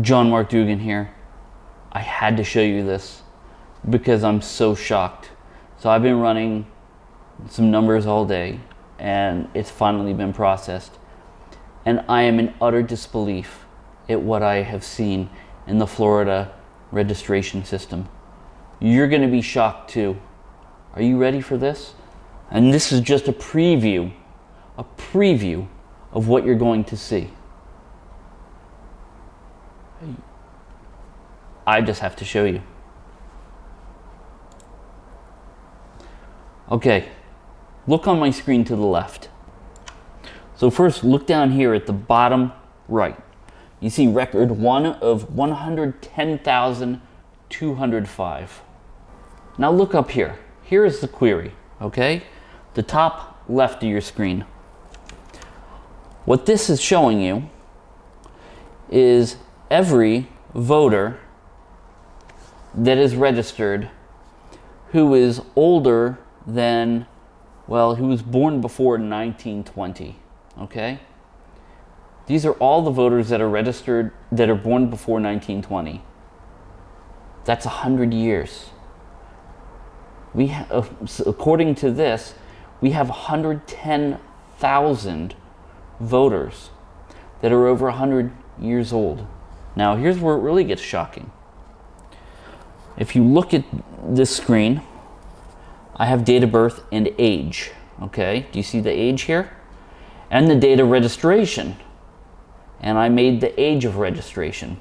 John Mark Dougan here. I had to show you this because I'm so shocked. So I've been running some numbers all day and it's finally been processed. And I am in utter disbelief at what I have seen in the Florida registration system. You're going to be shocked too. Are you ready for this? And this is just a preview, a preview of what you're going to see. I just have to show you. Okay, look on my screen to the left. So first, look down here at the bottom right. You see record one of 110,205. Now look up here. Here is the query, okay? The top left of your screen. What this is showing you is every voter that is registered who is older than, well, who was born before 1920, okay? These are all the voters that are registered that are born before 1920. That's 100 years. We uh, according to this, we have 110,000 voters that are over 100 years old. Now, here's where it really gets shocking. If you look at this screen, I have date of birth and age. Okay, do you see the age here? And the date of registration. And I made the age of registration.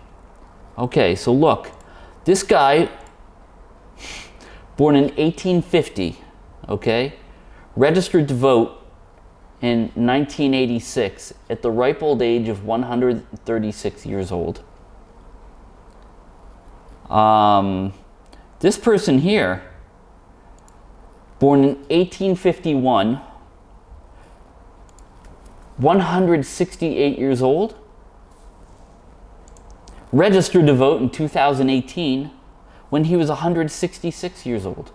Okay, so look, this guy, born in 1850, okay, registered to vote in 1986 at the ripe old age of 136 years old. Um, this person here, born in 1851, 168 years old, registered to vote in 2018 when he was 166 years old.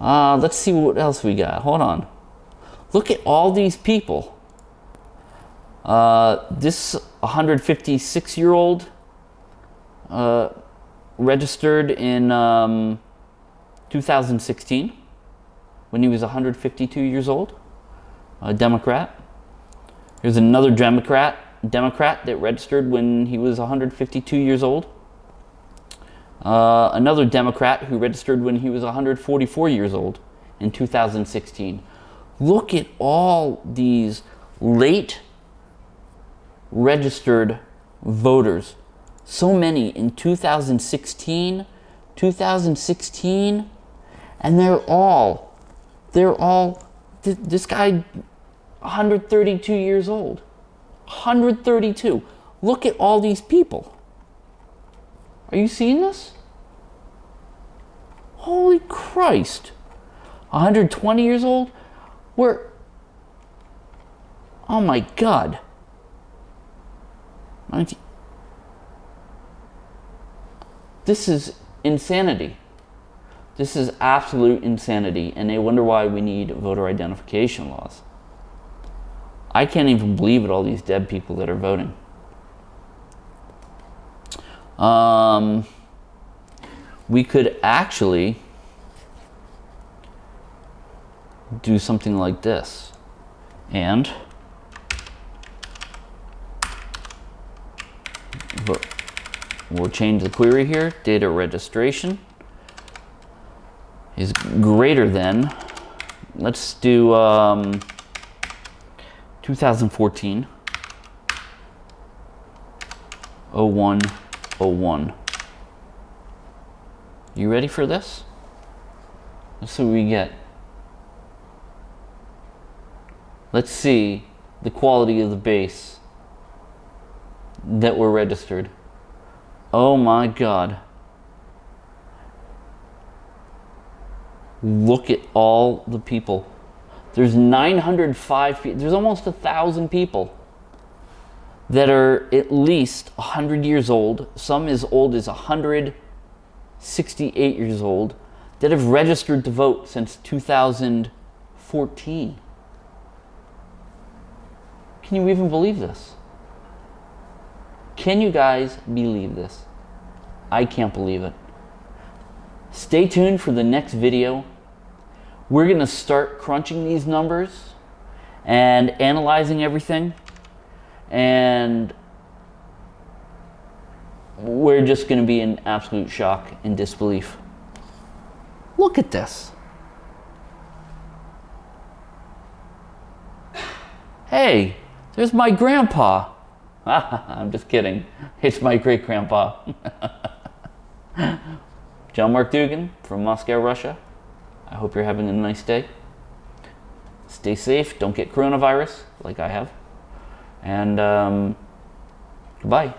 Uh, let's see what else we got. Hold on. Look at all these people. Uh, this 156 year old uh, registered in um, 2016 when he was 152 years old, a Democrat. Here's another Democrat, Democrat that registered when he was 152 years old. Uh, another Democrat who registered when he was 144 years old in 2016. Look at all these late registered voters so many in 2016, 2016, and they're all, they're all, th this guy, 132 years old. 132. Look at all these people. Are you seeing this? Holy Christ. 120 years old? We're, oh my God. 19, this is insanity. This is absolute insanity, and they wonder why we need voter identification laws. I can't even believe it, all these dead people that are voting. Um, we could actually do something like this. And vote. We'll change the query here. Data registration is greater than, let's do um, 2014 0101. You ready for this? Let's see what we get. Let's see the quality of the base that were registered. Oh my God. Look at all the people. There's 905, there's almost a thousand people that are at least 100 years old, some as old as 168 years old, that have registered to vote since 2014. Can you even believe this? Can you guys believe this? I can't believe it. Stay tuned for the next video. We're going to start crunching these numbers and analyzing everything. And we're just going to be in absolute shock and disbelief. Look at this. Hey, there's my grandpa. I'm just kidding. It's my great grandpa. John Mark Dougan from Moscow, Russia. I hope you're having a nice day. Stay safe. Don't get coronavirus like I have. And um, goodbye.